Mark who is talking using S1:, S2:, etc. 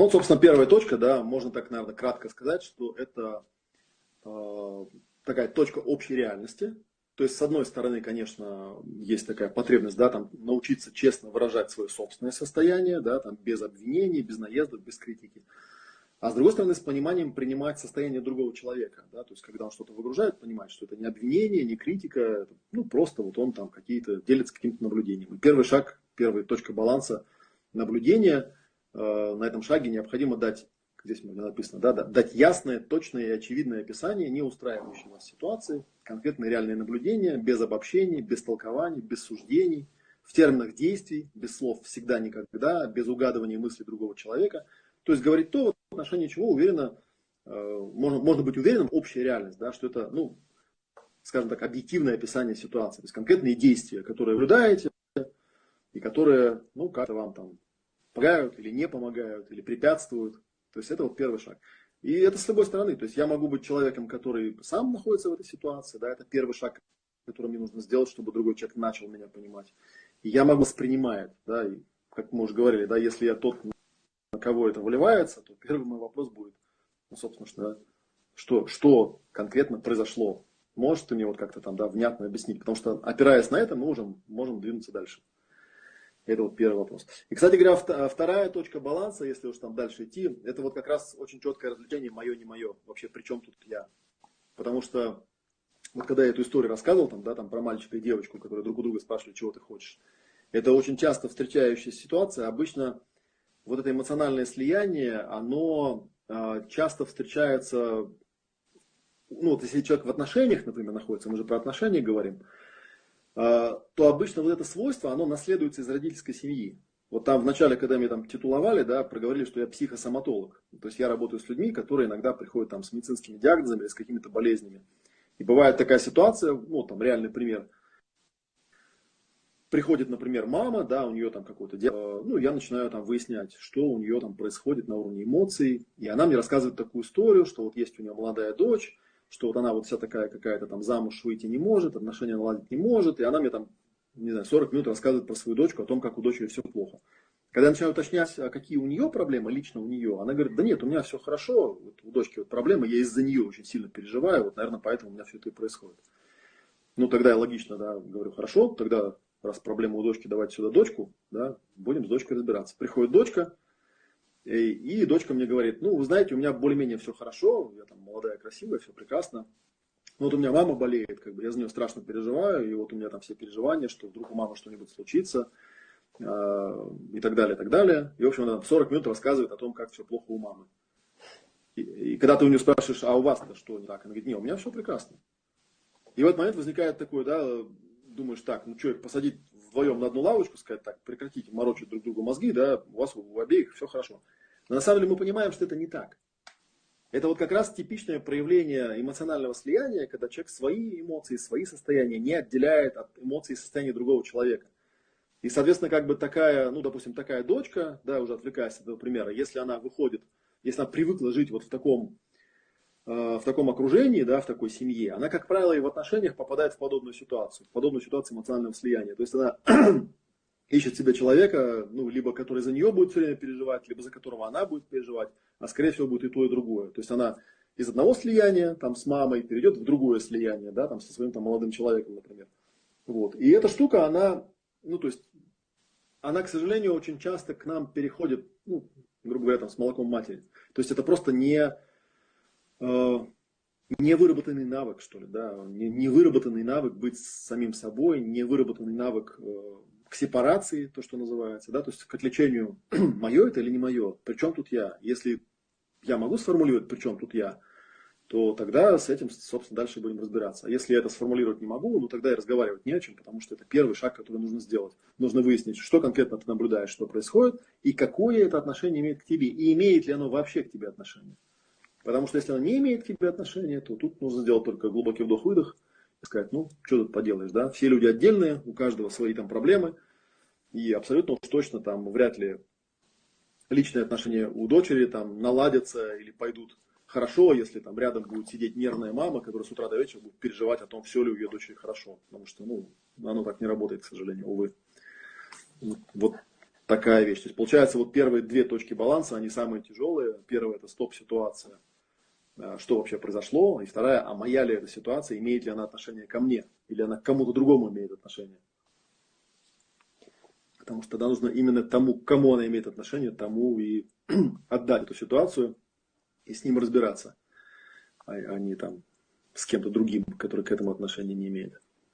S1: Ну, вот, собственно, первая точка, да, можно так, наверное, кратко сказать, что это э, такая точка общей реальности. То есть, с одной стороны, конечно, есть такая потребность, да, там, научиться честно выражать свое собственное состояние, да, там, без обвинений, без наездов, без критики. А с другой стороны, с пониманием принимать состояние другого человека. Да? То есть, когда он что-то выгружает, понимать, что это не обвинение, не критика, ну, просто вот он там какие-то делится каким-то наблюдением. И первый шаг, первая точка баланса наблюдения, э, на этом шаге необходимо дать, здесь написано, да, дать ясное, точное и очевидное описание не устраивающей нас ситуации, конкретные реальные наблюдения, без обобщений, без толкований, без суждений, в терминах действий, без слов всегда, никогда, без угадывания мыслей другого человека – то есть говорить то, в отношении чего уверенно, э, можно, можно быть уверенным, общая реальность, да, что это, ну, скажем так, объективное описание ситуации, то есть конкретные действия, которые наблюдаете, и которые, ну, как-то вам там помогают или не помогают, или препятствуют. То есть это вот первый шаг. И это с любой стороны. То есть я могу быть человеком, который сам находится в этой ситуации, да, это первый шаг, который мне нужно сделать, чтобы другой человек начал меня понимать. И я могу воспринимать, да, и как мы уже говорили, да, если я тот, на кого это выливается, то первый мой вопрос будет, ну, собственно, что, что, что конкретно произошло. Можешь ты мне вот как-то там, да, внятно объяснить? Потому что, опираясь на это, мы уже можем двинуться дальше. Это вот первый вопрос. И, кстати говоря, вторая точка баланса, если уж там дальше идти, это вот как раз очень четкое развлечение мое, не мое. Вообще, при чем тут я? Потому что вот когда я эту историю рассказывал, там, да, там про мальчика и девочку, которые друг у друга спрашивали, чего ты хочешь, это очень часто встречающаяся ситуация. Обычно вот это эмоциональное слияние, оно э, часто встречается, ну вот если человек в отношениях, например, находится, мы же про отношения говорим, то обычно вот это свойство, оно наследуется из родительской семьи. Вот там в начале, когда меня там титуловали, да, проговорили, что я психосоматолог. То есть я работаю с людьми, которые иногда приходят там с медицинскими диагнозами или с какими-то болезнями. И бывает такая ситуация, ну там реальный пример – приходит, например, мама, да, у нее там какое-то дело, ну, я начинаю там выяснять, что у нее там происходит на уровне эмоций, и она мне рассказывает такую историю, что вот есть у нее молодая дочь, что вот она вот вся такая какая-то там замуж выйти не может, отношения наладить не может, и она мне там, не знаю, 40 минут рассказывает про свою дочку, о том, как у дочери все плохо. Когда я начинаю уточнять, а какие у нее проблемы, лично у нее, она говорит, да нет, у меня все хорошо, вот у дочки вот проблемы, я из-за нее очень сильно переживаю, вот, наверное, поэтому у меня все это и происходит. Ну, тогда я логично, да, говорю, хорошо, тогда раз проблема у дочки, давайте сюда дочку, да, будем с дочкой разбираться. Приходит дочка, и, и дочка мне говорит, ну, вы знаете, у меня более-менее все хорошо, я там молодая, красивая, все прекрасно. Но вот у меня мама болеет, как бы я за нее страшно переживаю, и вот у меня там все переживания, что вдруг у мамы что-нибудь случится, э, и так далее, и так далее. И, в общем, она 40 минут рассказывает о том, как все плохо у мамы. И, и когда ты у нее спрашиваешь, а у вас-то что не так? Она говорит, не, у меня все прекрасно. И в этот момент возникает такой, да, думаешь, так, ну что, посадить вдвоем на одну лавочку, сказать так, прекратите морочить друг другу мозги, да, у вас у обеих все хорошо. Но на самом деле мы понимаем, что это не так. Это вот как раз типичное проявление эмоционального слияния, когда человек свои эмоции, свои состояния не отделяет от эмоций и состояния другого человека. И, соответственно, как бы такая, ну, допустим, такая дочка, да, уже отвлекаясь от этого примера, если она выходит, если она привыкла жить вот в таком в таком окружении, да, в такой семье, она, как правило, и в отношениях попадает в подобную ситуацию, в подобную ситуацию эмоционального слияния. То есть она ищет себе человека, ну, либо который за нее будет все время переживать, либо за которого она будет переживать, а скорее всего будет и то, и другое. То есть она из одного слияния, там, с мамой, перейдет в другое слияние, да, там, со своим там, молодым человеком, например. Вот. И эта штука, она, ну, то есть, она, к сожалению, очень часто к нам переходит, ну, грубо говоря, там, с молоком матери. То есть это просто не Э, невыработанный навык, что ли, да, невыработанный навык быть самим собой, невыработанный навык э, к сепарации, то, что называется, да, то есть к отличению, мое это или не мое, причем тут я. Если я могу сформулировать, причем тут я, то тогда с этим, собственно, дальше будем разбираться. А если я это сформулировать не могу, ну тогда и разговаривать не о чем, потому что это первый шаг, который нужно сделать. Нужно выяснить, что конкретно ты наблюдаешь, что происходит, и какое это отношение имеет к тебе, и имеет ли оно вообще к тебе отношение. Потому что если она не имеет к тебе отношения, то тут нужно сделать только глубокий вдох-выдох и сказать, ну, что тут поделаешь, да? Все люди отдельные, у каждого свои там проблемы. И абсолютно уж точно там вряд ли личные отношения у дочери там наладятся или пойдут хорошо, если там рядом будет сидеть нервная мама, которая с утра до вечера будет переживать о том, все ли у ее дочери хорошо. Потому что, ну, оно так не работает, к сожалению, увы. Вот такая вещь. То есть получается, вот первые две точки баланса, они самые тяжелые. Первая это стоп-ситуация, что вообще произошло. И вторая, а моя ли эта ситуация, имеет ли она отношение ко мне, или она к кому-то другому имеет отношение. Потому что тогда нужно именно тому, к кому она имеет отношение, тому и отдать эту ситуацию и с ним разбираться, а, а не там с кем-то другим, который к этому отношения не имеет.